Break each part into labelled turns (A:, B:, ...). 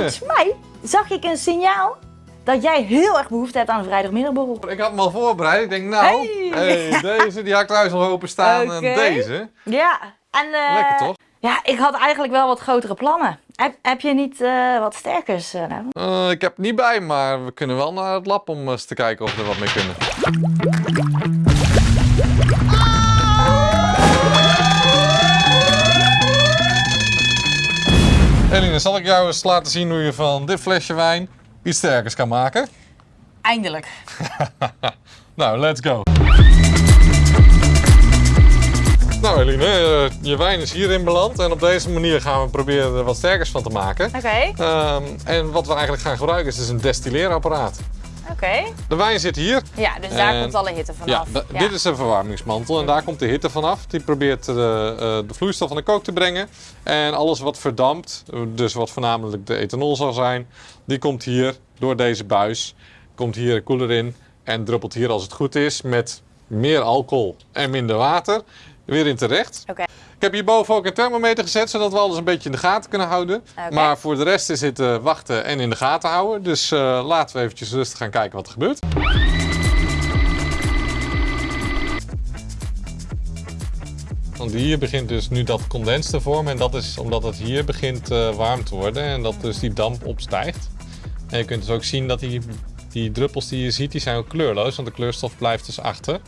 A: volgens mij zag ik een signaal dat jij heel erg behoefte hebt aan een vrijdagmiddagborrel.
B: Ik had hem al voorbereid. Ik denk, nou,
A: Hey.
B: hey, deze die had ik thuis al open staan.
A: Oké.
B: En deze.
A: Ja, en... eh,
B: Lekker toch?
A: Ja, ik had eigenlijk wel wat grotere plannen. Heb, heb je niet eh, wat sterkers? eh,
B: ik heb het niet bij, maar we kunnen wel naar het lab om eens te kijken of we er wat mee kunnen. Eline, zal ik jou eens laten zien hoe je van dit flesje wijn iets sterkers kan maken?
A: Eindelijk.
B: Nou, let's go. Nou Eline, eh, je wijn is hierin beland en op deze manier gaan we proberen er wat sterkers van te maken.
A: Oké,
B: Ehm, en wat we eigenlijk gaan gebruiken is dus een destilleerapparaat.
A: Oké.
B: De wijn zit hier.
A: Ja, dus daar
B: En-
A: komt alle hitte
B: Ja,
A: vanaf.
B: da- dit is een verwarmingsmantel en daar komt de hitte vanaf. Die probeert de, eh, de vloeistof van de kook te brengen. En alles wat verdampt, dus wat voornamelijk de ethanol zal zijn, die komt hier door deze buis. Komt hier een koeler in en druppelt hier als het goed is met meer alcohol en minder water weer in terecht.
A: Oké.
B: Ik heb hierboven ook een thermometer gezet, zodat we alles een beetje in de gaten kunnen houden. Maar voor de rest is het eh, wachten en in de gaten houden. Dus eh, laten we eventjes rustig gaan kijken wat er gebeurt. Want hier begint dus nu dat condens te vormen. En dat is omdat het hier begint eh, warm te worden. En dat dus die damp opstijgt. En je kunt dus ook zien dat die, die druppels die je ziet, die zijn ook kleurloos. Want de kleurstof blijft dus achter.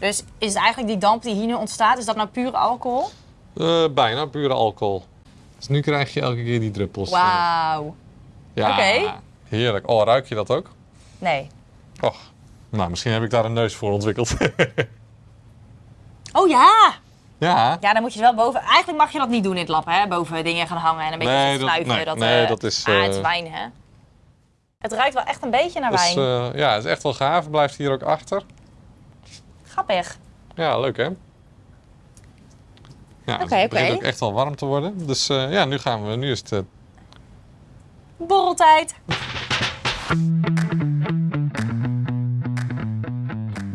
A: Dus is eigenlijk die damp die hier nu ontstaat, is dat nou pure alcohol?
B: Eh, bijna pure alcohol. Dus nu krijg je elke keer die druppels.
A: Wauw.
B: Ja,
A: Oké.
B: heerlijk. Oh, ruik je dat ook?
A: Nee.
B: Och, nou, misschien heb ik daar een neus voor ontwikkeld.
A: Oh ja!
B: ja.
A: Ja, dan moet je wel boven... Eigenlijk mag je dat niet doen in het lab, hè? Boven dingen gaan hangen en een beetje
B: Nee, dat- nee,
A: dat,
B: nee,
A: eh,
B: dat is,
A: Ah, het is
B: eh,
A: wijn, hè? Het ruikt wel echt een beetje naar
B: Dus,
A: wijn.
B: ja, het is echt wel gaaf. Blijft hier ook achter.
A: Grappig.
B: Ja, leuk hè? Ja,
A: Oké,
B: het begint ook echt wel warm te worden. Dus eh, ja, nu gaan we. Nu is het. eh,
A: Borreltijd.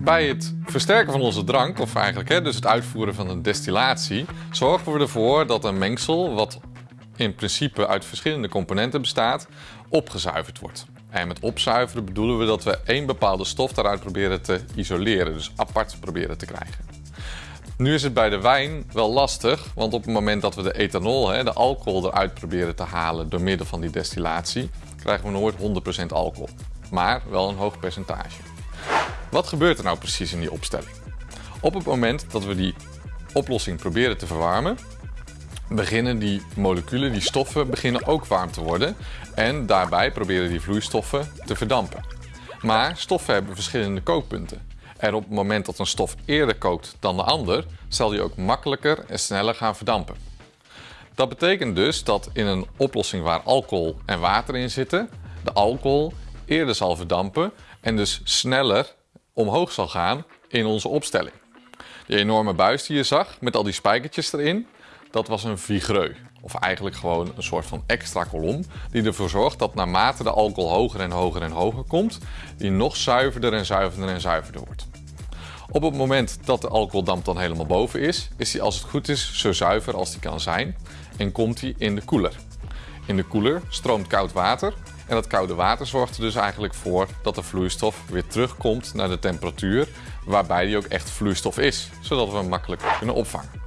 B: Bij het versterken van onze drank, of eigenlijk hè, dus het uitvoeren van een destillatie, zorgen we ervoor dat een mengsel, wat in principe uit verschillende componenten bestaat, opgezuiverd wordt. En met opzuiveren bedoelen we dat we één bepaalde stof daaruit proberen te isoleren, dus apart proberen te krijgen. Nu is het bij de wijn wel lastig, want op het moment dat we de ethanol, de alcohol eruit proberen te halen door middel van die destillatie, krijgen we nooit 100% alcohol, maar wel een hoog percentage. Wat gebeurt er nou precies in die opstelling? Op het moment dat we die oplossing proberen te verwarmen, beginnen die moleculen, die stoffen, beginnen ook warm te worden. En daarbij proberen die vloeistoffen te verdampen. Maar stoffen hebben verschillende kookpunten. En op het moment dat een stof eerder kookt dan de ander, zal die ook makkelijker en sneller gaan verdampen. Dat betekent dus dat in een oplossing waar alcohol en water in zitten, de alcohol eerder zal verdampen en dus sneller omhoog zal gaan in onze opstelling. Die enorme buis die je zag met al die spijkertjes erin, dat was een vigreux. Of eigenlijk gewoon een soort van extra kolom die ervoor zorgt dat naarmate de alcohol hoger en hoger en hoger komt, die nog zuiverder en zuiverder en zuiverder wordt. Op het moment dat de alcoholdamp dan helemaal boven is, is die als het goed is zo zuiver als die kan zijn en komt die in de koeler. In de koeler stroomt koud water en dat koude water zorgt er dus eigenlijk voor dat de vloeistof weer terugkomt naar de temperatuur waarbij die ook echt vloeistof is, zodat we hem makkelijk kunnen opvangen.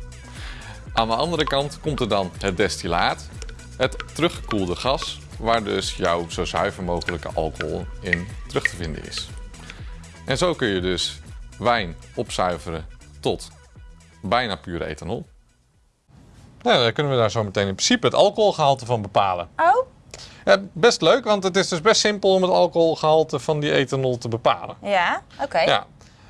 B: Aan de andere kant komt er dan het destillaat, het teruggekoelde gas, waar dus jouw zo zuiver mogelijke alcohol in terug te vinden is. En zo kun je dus wijn opzuiveren tot bijna pure ethanol. Ja, dan kunnen we daar zo meteen in principe het alcoholgehalte van bepalen.
A: Oh?
B: Ja, best leuk, want het is dus best simpel om het alcoholgehalte van die ethanol te bepalen.
A: Ja, oké.
B: Ja.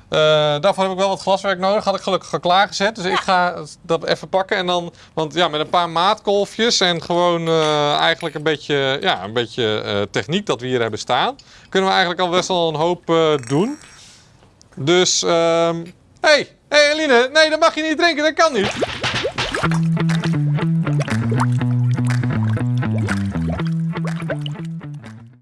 B: Eh, daarvoor heb ik wel wat glaswerk nodig. Had ik gelukkig al klaargezet. Dus ik ga dat even pakken. En dan, want ja, met een paar maatkolfjes en gewoon eh, eigenlijk een beetje, ja, een beetje eh, techniek dat we hier hebben staan. Kunnen we eigenlijk al best wel een hoop doen. Dus, ehm hey, hey Eline, nee, dat mag je niet drinken, dat kan niet.